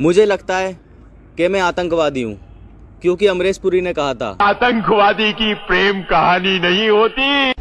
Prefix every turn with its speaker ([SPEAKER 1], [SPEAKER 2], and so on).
[SPEAKER 1] मुझे लगता है कि मैं आतंकवादी हूँ क्योंकि अमरीश पुरी ने कहा था।
[SPEAKER 2] आतंकवादी की प्रेम कहानी नहीं होती।